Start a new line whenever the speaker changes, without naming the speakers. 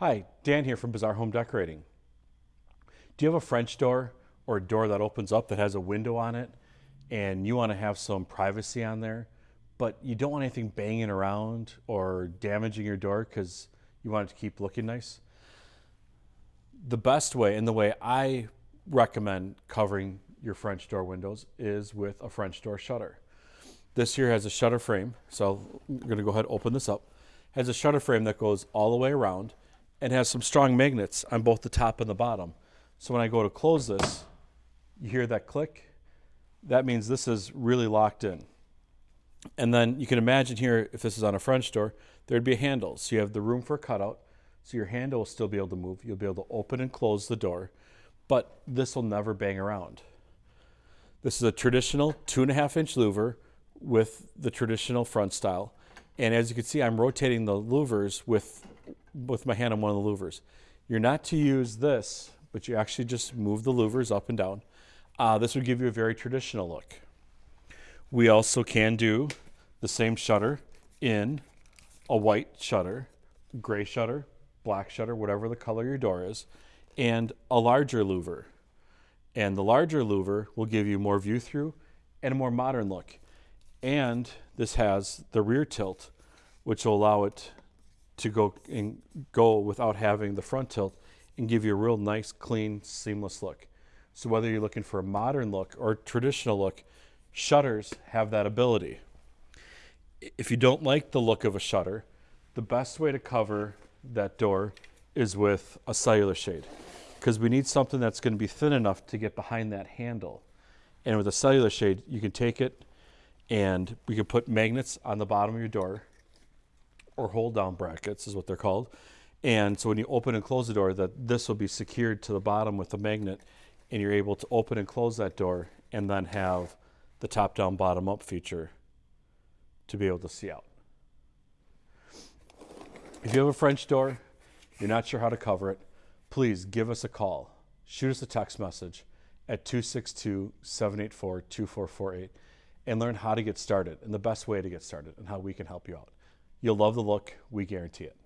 Hi, Dan here from Bazaar Home Decorating. Do you have a French door or a door that opens up that has a window on it and you want to have some privacy on there, but you don't want anything banging around or damaging your door because you want it to keep looking nice? The best way and the way I recommend covering your French door windows is with a French door shutter. This here has a shutter frame, so I'm going to go ahead and open this up. Has a shutter frame that goes all the way around and has some strong magnets on both the top and the bottom. So when I go to close this, you hear that click? That means this is really locked in. And then you can imagine here, if this is on a French door, there'd be a handle. So you have the room for a cutout. So your handle will still be able to move. You'll be able to open and close the door, but this will never bang around. This is a traditional two and a half inch louver with the traditional front style. And as you can see, I'm rotating the louvers with with my hand on one of the louvers. You're not to use this, but you actually just move the louvers up and down. Uh, this would give you a very traditional look. We also can do the same shutter in a white shutter, gray shutter, black shutter, whatever the color your door is, and a larger louver. And the larger louver will give you more view through and a more modern look. And this has the rear tilt, which will allow it to go and go without having the front tilt and give you a real nice, clean, seamless look. So whether you're looking for a modern look or traditional look, shutters have that ability. If you don't like the look of a shutter, the best way to cover that door is with a cellular shade because we need something that's going to be thin enough to get behind that handle. And with a cellular shade, you can take it and we can put magnets on the bottom of your door or hold down brackets is what they're called. And so when you open and close the door, that this will be secured to the bottom with a magnet and you're able to open and close that door and then have the top down bottom up feature to be able to see out. If you have a French door, you're not sure how to cover it, please give us a call. Shoot us a text message at 262 784 2448 and learn how to get started and the best way to get started and how we can help you out. You'll love the look. We guarantee it.